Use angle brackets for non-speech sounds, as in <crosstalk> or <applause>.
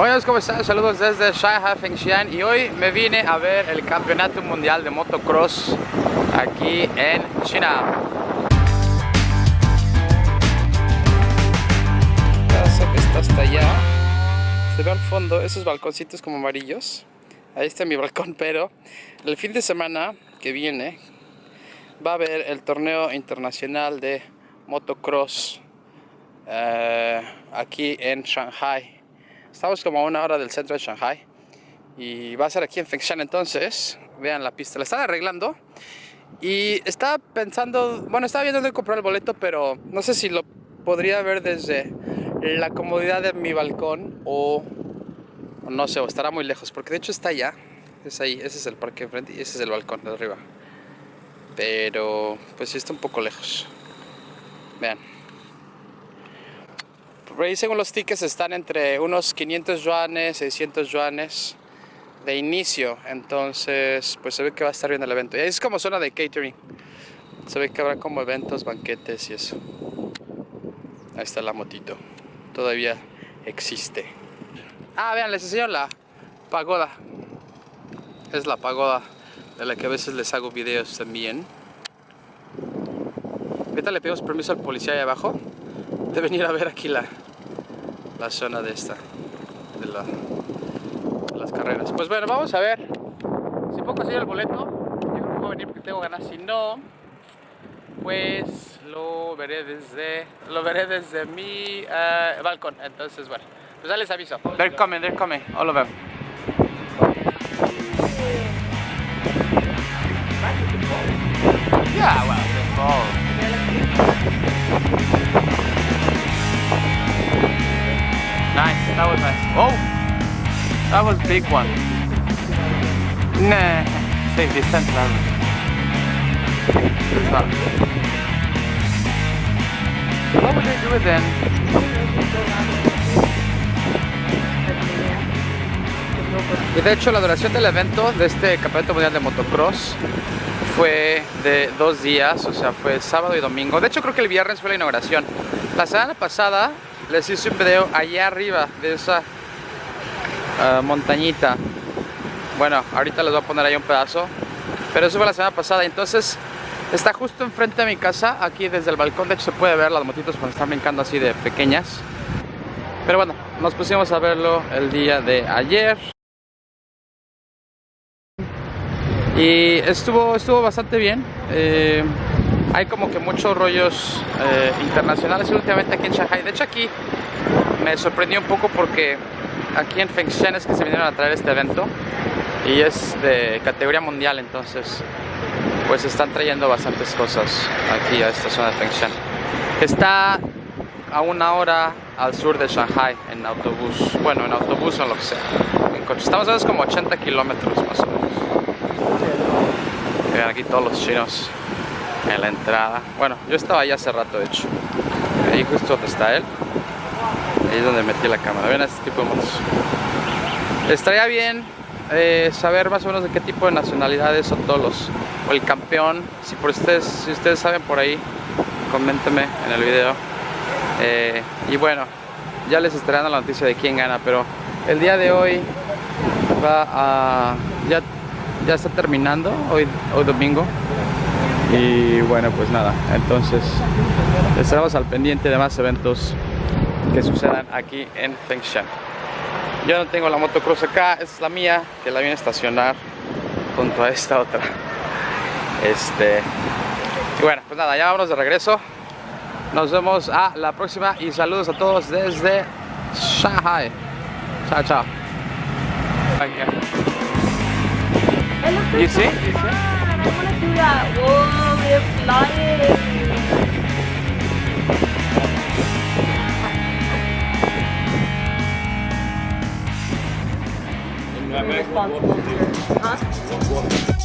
Hola, ¿cómo están? Saludos desde Shanghai, Fengshan y hoy me vine a ver el Campeonato Mundial de Motocross aquí en China. Casa que está hasta allá. Se ve al fondo esos balconcitos como amarillos. Ahí está mi balcón, <laughs> pero el fin de semana que viene va a haber el torneo internacional de motocross eh, aquí en Shanghai. Estamos como a una hora del centro de Shanghai y va a ser aquí en Fengshan entonces. Vean la pista, la están arreglando y estaba pensando, bueno, estaba viendo de comprar el boleto, pero no sé si lo podría ver desde la comodidad de mi balcón o, no sé, o estará muy lejos, porque de hecho está allá, es ahí, ese es el parque enfrente y ese es el balcón de arriba. Pero pues sí está un poco lejos. Vean. Ahí según los tickets están entre unos 500 yuanes, 600 yuanes de inicio. Entonces pues se ve que va a estar bien el evento. Es como zona de catering. Se ve que habrá como eventos, banquetes y eso. Ahí está la motito. Todavía existe. Ah, vean, les enseño la pagoda. Es la pagoda de la que a veces les hago videos también. Ahorita le pedimos permiso al policía ahí abajo de venir a ver aquí la, la zona de esta, de, la, las carreras. Pues bueno, vamos a ver. Si puedo conseguir el boleto, yo creo que puedo venir porque tengo ganas. Si no, pues lo veré desde, lo veré desde mi uh, balcón. Entonces, bueno, pues ya les aviso. They're coming, they're coming, all of them. That was big one. Nah, safe distance level. It's. What would they then? Y de hecho la duración del evento de este Campeonato Mundial de Motocross fue de dos días, o sea fue sábado y domingo. De hecho creo que el viernes fue la inauguración. La semana pasada les hice un video allá arriba de esa uh, montañita. Bueno, ahorita les voy a poner ahí un pedazo pero eso fue la semana pasada. Entonces está justo enfrente de mi casa aquí desde el balcón. De hecho se puede ver las motitos cuando están brincando así de pequeñas. Pero bueno, nos pusimos a verlo el día de ayer. Y estuvo, estuvo bastante bien. Eh, hay como que muchos rollos eh, internacionales últimamente aquí en Shanghai. De hecho aquí me sorprendió un poco porque aquí en Fengshan es que se vinieron a traer este evento y es de categoría mundial entonces pues están trayendo bastantes cosas aquí a esta zona de Fengshan. Está a una hora al sur de Shanghai en autobús, bueno en autobús o lo que sea, en coche. Estamos a como 80 kilómetros más o menos. Vean aquí todos los chinos en la entrada. Bueno, yo estaba ahí hace rato de hecho. Ahí justo donde está él. Ahí es donde metí la cámara. Ven a este tipo de motos. Estaría bien eh, saber más o menos de qué tipo de nacionalidades son todos los. O el campeón. Si por ustedes, si ustedes saben por ahí, coméntenme en el video. Eh, y bueno, ya les estaré dando la noticia de quién gana, pero el día de hoy va a. ya, ya está terminando, hoy, hoy domingo y bueno pues nada entonces estaremos al pendiente de más eventos que sucedan aquí en Fengshan yo no tengo la motocross acá es la mía que la viene a estacionar junto a esta otra. Este y bueno pues nada ya vámonos de regreso. Nos vemos a la próxima y saludos a todos desde Shanghai. Chao chao. You. See? You see? responsible for. Huh?